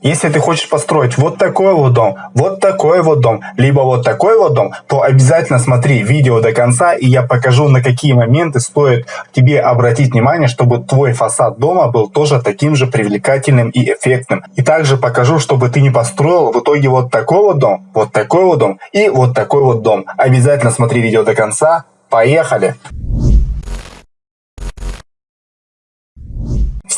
Если ты хочешь построить вот такой вот дом, вот такой вот дом, либо вот такой вот дом, то обязательно смотри видео до конца, и я покажу, на какие моменты стоит тебе обратить внимание, чтобы твой фасад дома был тоже таким же привлекательным и эффектным. И также покажу, чтобы ты не построил в итоге вот такой вот дом, вот такой вот дом и вот такой вот дом. Обязательно смотри видео до конца. Поехали!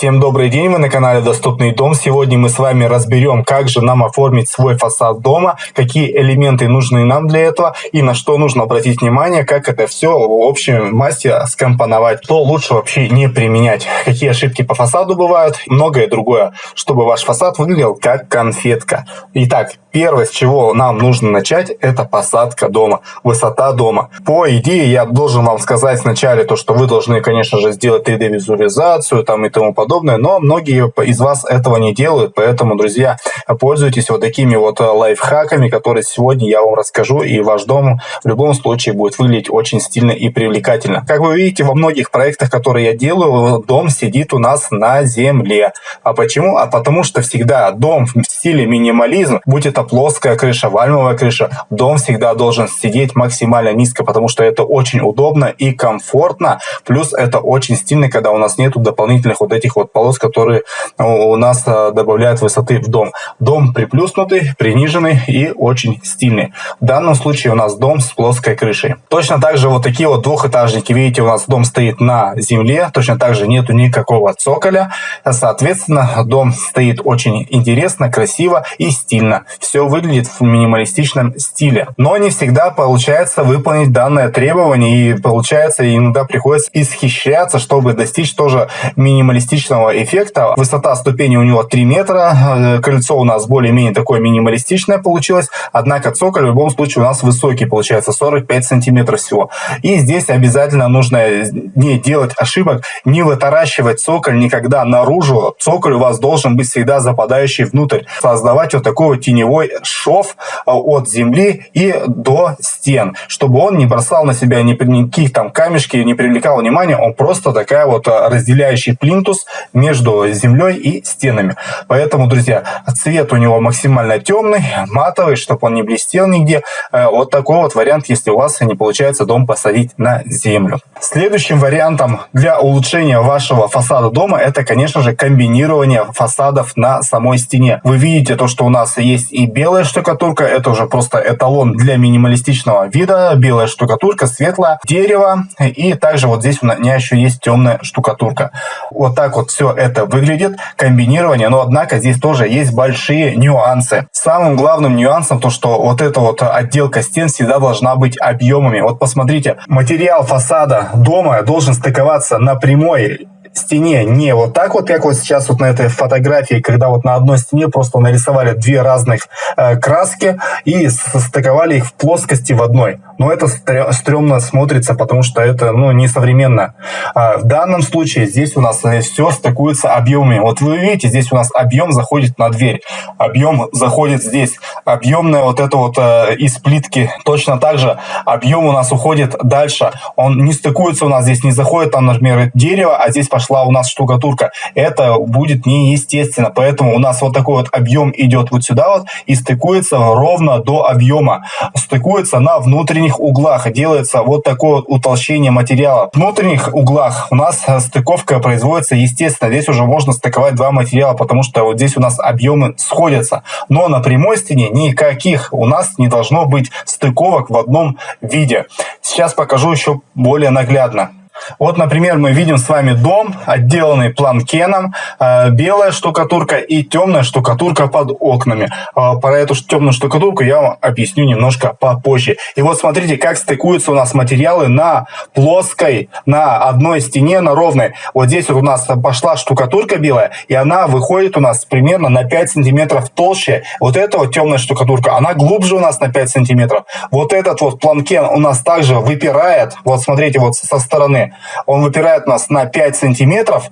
Всем добрый день, вы на канале Доступный дом. Сегодня мы с вами разберем, как же нам оформить свой фасад дома, какие элементы нужны нам для этого и на что нужно обратить внимание, как это все в общем массе скомпоновать, что лучше вообще не применять, какие ошибки по фасаду бывают, многое другое, чтобы ваш фасад выглядел как конфетка. Итак, первое, с чего нам нужно начать, это посадка дома, высота дома. По идее, я должен вам сказать вначале то, что вы должны, конечно же, сделать 3D-визуализацию там и тому подобное, подобное, но многие из вас этого не делают, поэтому, друзья, пользуйтесь вот такими вот э, лайфхаками, которые сегодня я вам расскажу, и ваш дом в любом случае будет выглядеть очень стильно и привлекательно. Как вы видите, во многих проектах, которые я делаю, дом сидит у нас на земле. А почему? А потому что всегда дом в стиле минимализм, будь это плоская крыша, вальмовая крыша, дом всегда должен сидеть максимально низко, потому что это очень удобно и комфортно, плюс это очень стильно, когда у нас нету дополнительных вот этих вот полос, которые у нас а, добавляют высоты в дом. Дом приплюснутый, приниженный и очень стильный. В данном случае у нас дом с плоской крышей. Точно так же вот такие вот двухэтажники. Видите, у нас дом стоит на земле. Точно так же нету никакого цоколя. Соответственно, дом стоит очень интересно, красиво и стильно. Все выглядит в минималистичном стиле. Но не всегда получается выполнить данное требование. И получается иногда приходится исхищаться, чтобы достичь тоже минималистичного отличного эффекта. Высота ступени у него 3 метра, э, кольцо у нас более-менее такое минималистичное получилось, однако цоколь в любом случае у нас высокий получается, 45 сантиметров всего. И здесь обязательно нужно не делать ошибок, не вытаращивать цоколь никогда наружу. Цоколь у вас должен быть всегда западающий внутрь. Создавать вот такой вот теневой шов э, от земли и до стен, чтобы он не бросал на себя никаких там камешки, не привлекал внимания, он просто такая вот э, разделяющий плинтус между землей и стенами. Поэтому, друзья, цвет у него максимально темный, матовый, чтобы он не блестел нигде. Э, вот такой вот вариант, если у вас не получается дом посадить на землю. Следующим вариантом для улучшения вашего фасада дома это, конечно же, комбинирование фасадов на самой стене. Вы видите то, что у нас есть и белая штукатурка, это уже просто эталон для минималистичного вида. Белая штукатурка, светлое дерево и также вот здесь у меня еще есть темная штукатурка. Вот так вот все это выглядит, комбинирование, но однако здесь тоже есть большие нюансы. Самым главным нюансом то, что вот эта вот отделка стен всегда должна быть объемами. Вот посмотрите, материал фасада дома должен стыковаться на прямой стене не вот так вот, как вот сейчас вот на этой фотографии, когда вот на одной стене просто нарисовали две разных э, краски и состыковали их в плоскости в одной. Но это стрёмно смотрится, потому что это ну, несовременно. А в данном случае здесь у нас э, все стыкуется объемами. Вот вы видите, здесь у нас объем заходит на дверь, объем заходит здесь, объемная вот это вот э, из плитки точно так же, объем у нас уходит дальше. Он не стыкуется у нас здесь, не заходит там, например, дерево, а здесь пошла у нас штукатурка. Это будет неестественно. Поэтому у нас вот такой вот объем идет вот сюда вот и стыкуется ровно до объема. Стыкуется на внутренних углах. Делается вот такое вот утолщение материала. В внутренних углах у нас стыковка производится естественно. Здесь уже можно стыковать два материала, потому что вот здесь у нас объемы сходятся. Но на прямой стене никаких у нас не должно быть стыковок в одном виде. Сейчас покажу еще более наглядно. Вот, например, мы видим с вами дом, отделанный планкеном, э, белая штукатурка и темная штукатурка под окнами. Э, про эту темную штукатурку я вам объясню немножко попозже. И вот смотрите, как стыкуются у нас материалы на плоской, на одной стене, на ровной. Вот здесь вот у нас пошла штукатурка белая, и она выходит у нас примерно на 5 сантиметров толще. Вот эта вот темная штукатурка, она глубже у нас на 5 сантиметров. Вот этот вот планкен у нас также выпирает, вот смотрите, вот со стороны Он выпирает нас на 5 сантиметров,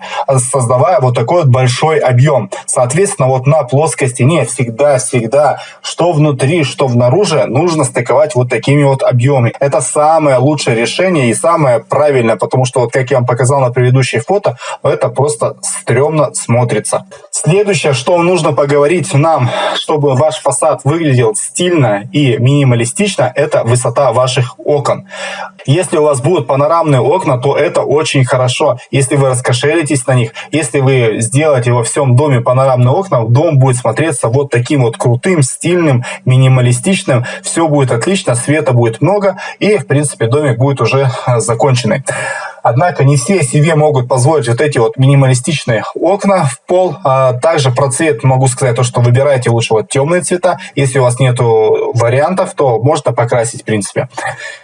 создавая вот такой вот большой объем. Соответственно, вот на плоской стене всегда-всегда, что внутри, что внаружи, нужно стыковать вот такими вот объемами. Это самое лучшее решение и самое правильное, потому что вот как я вам показал на предыдущей фото, это просто стрёмно смотрится. Следующее, что нужно поговорить нам, чтобы ваш фасад выглядел стильно и минималистично, это высота ваших окон. Если у вас будут панорамные окна, то это очень хорошо. Если вы раскошелитесь на них, если вы сделаете во всем доме панорамные окна, дом будет смотреться вот таким вот крутым, стильным, минималистичным. Все будет отлично, света будет много и, в принципе, домик будет уже законченный. Однако не все себе могут позволить вот эти вот минималистичные окна в пол. А также про цвет могу сказать то, что выбирайте лучше вот темные цвета. Если у вас нету вариантов, то можно покрасить в принципе.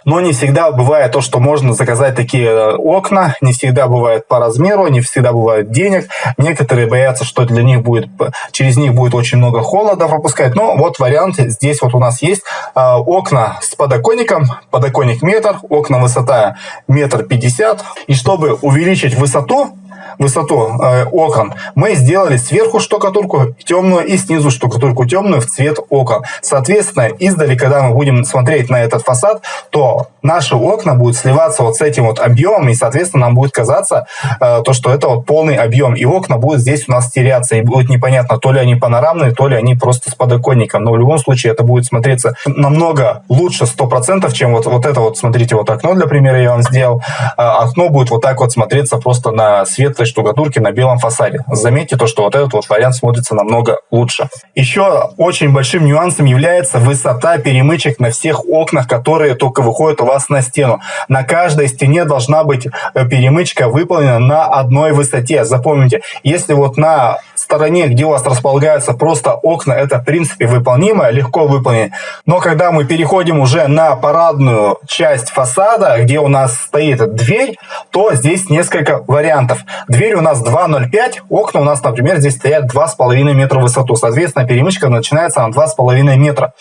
Но не всегда бывает то, что можно заказать такие э, окна. Не всегда бывает по размеру, не всегда бывает денег. Некоторые боятся, что для них будет, через них будет очень много холода пропускать. Но вот вариант здесь вот у нас есть. А, окна с подоконником, подоконник метр, окна высота метр пятьдесят, и чтобы увеличить высоту, высоту э, окон, мы сделали сверху штукатурку темную и снизу штукатурку темную в цвет окон. Соответственно, издали, когда мы будем смотреть на этот фасад, то наши окна будут сливаться вот с этим вот объемом, и, соответственно, нам будет казаться э, то, что это вот полный объем, и окна будут здесь у нас теряться, и будет непонятно, то ли они панорамные, то ли они просто с подоконником, но в любом случае это будет смотреться намного лучше 100%, чем вот, вот это вот, смотрите, вот окно, для примера я вам сделал, э, окно будет вот так вот смотреться просто на светлый этой штукатурки на белом фасаде. Заметьте то, что вот этот вот вариант смотрится намного лучше. Еще очень большим нюансом является высота перемычек на всех окнах, которые только выходят у вас на стену. На каждой стене должна быть э, перемычка выполнена на одной высоте. Запомните, если вот на стороне, где у вас располагаются просто окна, это в принципе выполнимо, легко выполнить. Но когда мы переходим уже на парадную часть фасада, где у нас стоит дверь, то здесь несколько вариантов. Дверь у нас 2,05, окна у нас, например, здесь стоят 2,5 метра в высоту. Соответственно, перемычка начинается на 2,5 метра.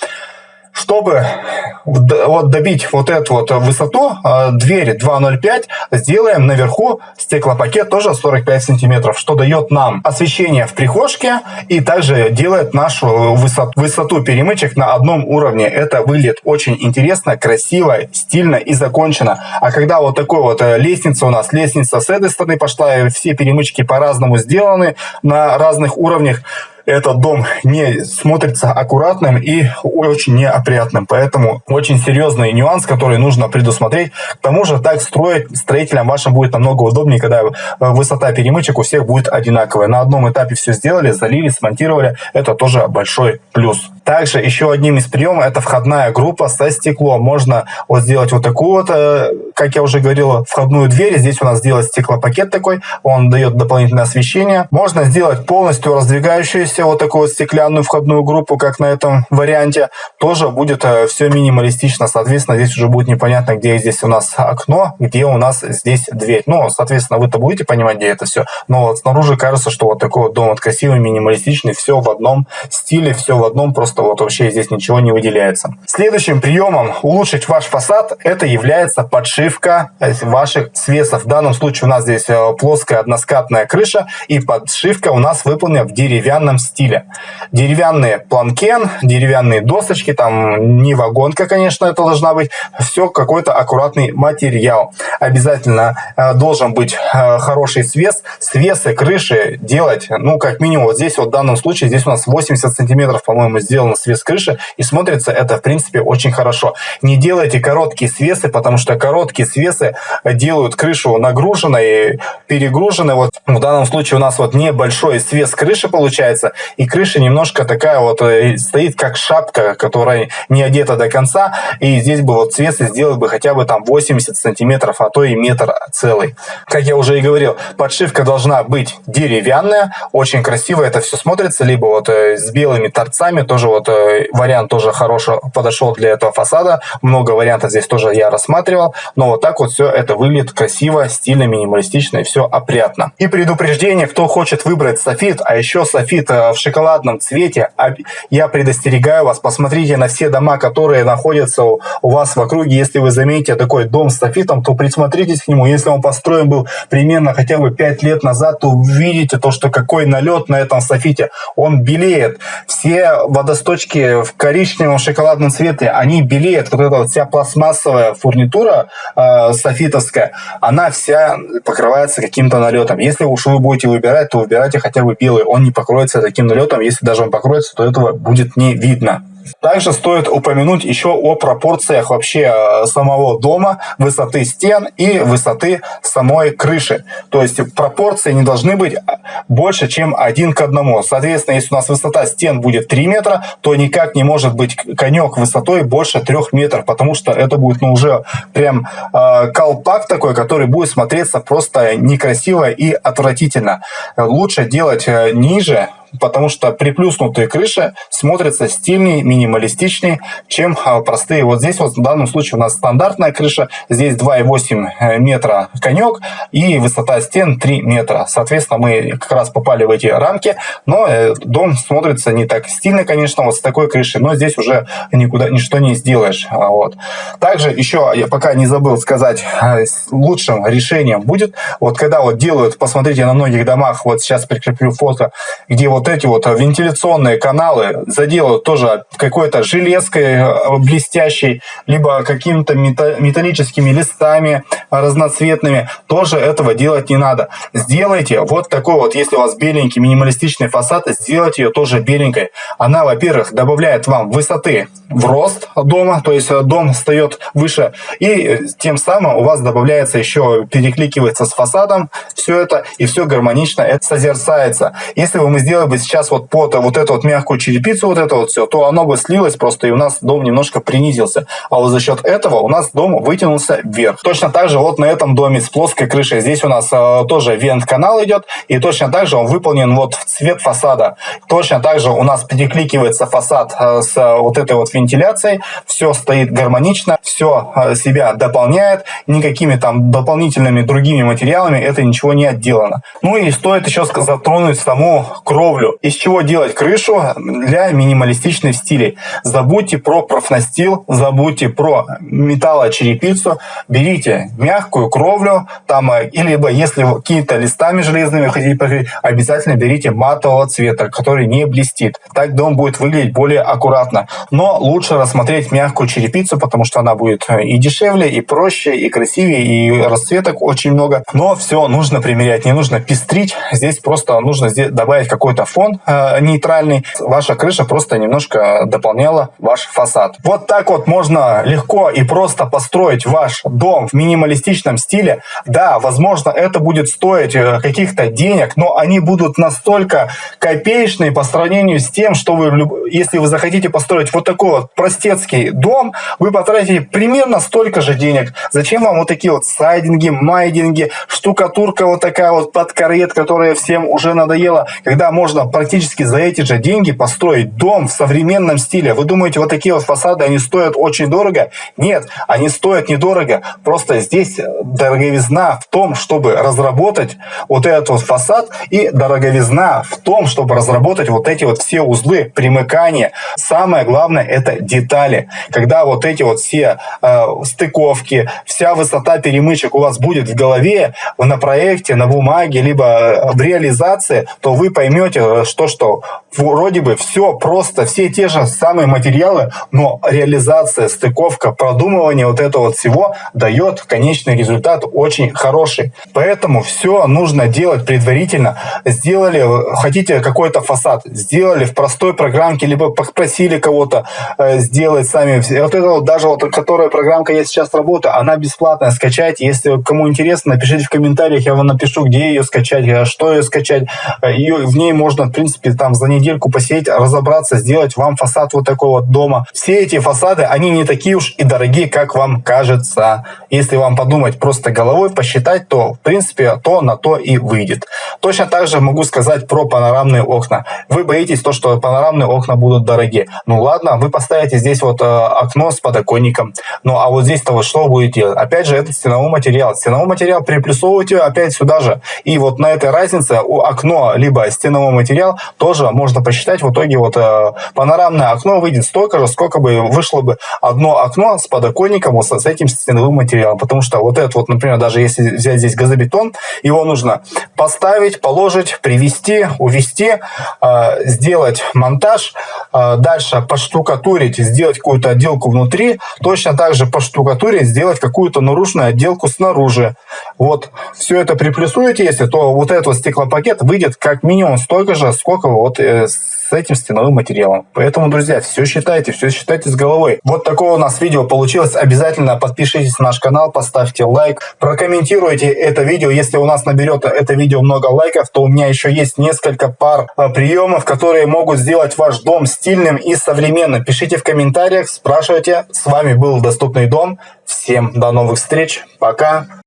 Чтобы вот добить вот эту вот высоту, а, двери 2.05, сделаем наверху стеклопакет тоже 45 сантиметров, что дает нам освещение в прихожке и также делает нашу высоту, высоту перемычек на одном уровне. Это выглядит очень интересно, красиво, стильно и закончено. А когда вот такой вот э, лестница у нас, лестница с этой стороны пошла, все перемычки по-разному сделаны на разных уровнях, этот дом не смотрится аккуратным и очень неопрятным. Поэтому очень серьезный нюанс, который нужно предусмотреть. К тому же так строить строителям вашим будет намного удобнее, когда высота перемычек у всех будет одинаковая. На одном этапе все сделали, залили, смонтировали. Это тоже большой плюс. Также еще одним из приемов это входная группа со стеклом. Можно вот сделать вот такую вот, э, как я уже говорил, входную дверь. Здесь у нас сделать стеклопакет такой, он дает дополнительное освещение. Можно сделать полностью раздвигающуюся вот такую стеклянную входную группу, как на этом варианте. Тоже будет э, все минималистично. Соответственно, здесь уже будет непонятно, где здесь у нас окно, где у нас здесь дверь. Ну, соответственно, вы-то будете понимать, где это все. Но вот снаружи кажется, что вот такой вот дом вот красивый, минималистичный, все в одном стиле, все в одном просто просто вот вообще здесь ничего не выделяется. Следующим приемом улучшить ваш фасад это является подшивка ваших свесов. В данном случае у нас здесь э, плоская односкатная крыша и подшивка у нас выполнена в деревянном стиле. Деревянные планкен, деревянные досочки, там не вагонка, конечно, это должна быть, все какой-то аккуратный материал. Обязательно э, должен быть э, хороший свес. Свесы крыши делать, ну, как минимум, вот здесь вот в данном случае, здесь у нас 80 сантиметров, по-моему, сделано свес крыши, и смотрится это, в принципе, очень хорошо. Не делайте короткие свесы, потому что короткие свесы делают крышу нагруженной, перегруженной. Вот в данном случае у нас вот небольшой свес крыши получается, и крыша немножко такая вот э, стоит как шапка, которая не одета до конца, и здесь бы вот свесы сделать бы хотя бы там 80 сантиметров, а то и метр целый. Как я уже и говорил, подшивка должна быть деревянная, очень красиво это все смотрится, либо вот э, с белыми торцами, тоже вот э, вариант тоже хороший подошел для этого фасада. Много вариантов здесь тоже я рассматривал. Но вот так вот все это выглядит красиво, стильно, минималистично и все опрятно. И предупреждение, кто хочет выбрать софит, а еще софит в шоколадном цвете, я предостерегаю вас, посмотрите на все дома, которые находятся у вас в округе. Если вы заметите такой дом с софитом, то присмотритесь к нему. Если он построен был примерно хотя бы 5 лет назад, то увидите то, что какой налет на этом софите. Он белеет. Все водосточки в коричневом шоколадном цвете, они белеют. Вот эта вот вся пластмассовая фурнитура э, софитовская, она вся покрывается каким-то налетом. Если уж вы будете выбирать, то выбирайте хотя бы белый. Он не покроется таким налетом. Если даже он покроется, то этого будет не видно. Также стоит упомянуть еще о пропорциях вообще э, самого дома, высоты стен и высоты самой крыши. То есть пропорции не должны быть больше, чем один к одному. Соответственно, если у нас высота стен будет 3 метра, то никак не может быть конек высотой больше 3 метров, потому что это будет ну, уже прям э, колпак такой, который будет смотреться просто некрасиво и отвратительно. Лучше делать э, ниже, потому что приплюснутые крыши смотрятся стильнее, минималистичнее, чем а, простые. Вот здесь вот в данном случае у нас стандартная крыша, здесь 2,8 э, метра конек и высота стен 3 метра. Соответственно, мы как раз попали в эти рамки, но э, дом смотрится не так стильно, конечно, вот с такой крышей, но здесь уже никуда ничто не сделаешь. А, вот. Также еще, я пока не забыл сказать, э, лучшим решением будет, вот когда вот делают, посмотрите на многих домах, вот сейчас прикреплю фото, где вот вот эти вот э, вентиляционные каналы заделают тоже какой-то железкой э, блестящей, либо какими-то металлическими листами разноцветными, тоже этого делать не надо. Сделайте вот такой вот, если у вас беленький минималистичный фасад, сделайте ее тоже беленькой. Она, во-первых, добавляет вам высоты в рост дома, то есть э, дом встает выше, и тем самым у вас добавляется еще, перекликивается с фасадом все это, и все гармонично это созерцается. Если бы мы сделали бы сейчас вот под вот эту вот мягкую черепицу, вот это вот все, то оно бы слилось просто, и у нас дом немножко принизился. А вот за счет этого у нас дом вытянулся вверх. Точно так же вот на этом доме с плоской крышей, здесь у нас э, тоже вент-канал идет, и точно так же он выполнен вот в цвет фасада. Точно так же у нас перекликивается фасад э, с вот этой вот вентиляцией, все стоит гармонично, все э, себя дополняет, никакими там дополнительными другими материалами это ничего не отделано. Ну и стоит еще затронуть саму кровлю. Из чего делать крышу для минималистичных стилей? Забудьте про профнастил, забудьте про металлочерепицу, берите мягкую кровлю, там, э, либо если какими-то листами железными хотите покрыть, обязательно берите матового цвета, который не блестит. Так дом будет выглядеть более аккуратно. Но лучше рассмотреть мягкую черепицу, потому что она будет э, и дешевле, и проще, и красивее, и расцветок очень много. Но все нужно примерять, не нужно пестрить. Здесь просто нужно добавить какой-то фон э, нейтральный, ваша крыша просто немножко дополняла ваш фасад. Вот так вот можно легко и просто построить ваш дом в минималистичном стиле. Да, возможно, это будет стоить э, каких-то денег, но они будут настолько копеечные по сравнению с тем, что вы, если вы захотите построить вот такой вот простецкий дом, вы потратите примерно столько же денег. Зачем вам вот такие вот сайдинги, майдинги, штукатурка вот такая вот под карет, которая всем уже надоела, когда можно практически за эти же деньги построить дом в современном стиле. Вы думаете, вот такие вот фасады, они стоят очень дорого? Нет, они стоят недорого. Просто здесь дороговизна в том, чтобы разработать вот этот вот фасад и дороговизна в том, чтобы разработать вот эти вот все узлы примыкания. Самое главное это детали. Когда вот эти вот все э, стыковки, вся высота перемычек у вас будет в голове, на проекте, на бумаге, либо в реализации, то вы поймете, что, что вроде бы все просто, все те же самые материалы, но реализация, стыковка, продумывание вот этого вот всего дает конечный результат очень хороший. Поэтому все нужно делать предварительно. Сделали, хотите какой-то фасад, сделали в простой программке, либо попросили кого-то э, сделать сами. Вот это вот даже вот, которая программка я сейчас работаю, она бесплатная, скачайте. Если кому интересно, напишите в комментариях, я вам напишу, где ее скачать, э, что ее скачать. Э, ее, в ней можно, в принципе, там за недельку посидеть, разобраться, сделать вам фасад вот такой вот дома. Все эти фасады, они не такие уж и дорогие, как вам кажется. Если вам подумать просто головой, посчитать, то, в принципе, то на то и выйдет. Точно так же могу сказать про панорамные окна. Вы боитесь то, что панорамные окна будут дорогие. Ну ладно, вы поставите здесь вот э, окно с подоконником. Ну а вот здесь-то вот что вы будете делать? Опять же, это стеновой материал. Стеновой материал приплюсовываете опять сюда же. И вот на этой разнице у окно либо стенового материал, тоже можно посчитать. В итоге вот э, панорамное окно выйдет столько же, сколько бы вышло бы одно окно с подоконником вот с этим стеновым материалом. Потому что вот этот вот, например, даже если взять здесь газобетон, его нужно поставить, положить, привести, увести, э, сделать монтаж, э, дальше поштукатурить, сделать какую-то отделку внутри, точно так же поштукатурить, сделать какую-то наружную отделку снаружи. Вот, все это приплюсуете, если, то вот этот вот стеклопакет выйдет как минимум столько же, сколько вот э, этим стеновым материалом. Поэтому, друзья, все считайте, все считайте с головой. Вот такое у нас видео получилось. Обязательно подпишитесь на наш канал, поставьте лайк, прокомментируйте это видео. Если у нас наберет это видео много лайков, то у меня еще есть несколько пар э, приемов, которые могут сделать ваш дом стильным и современным. Пишите в комментариях, спрашивайте. С вами был Доступный дом. Всем до новых встреч. Пока.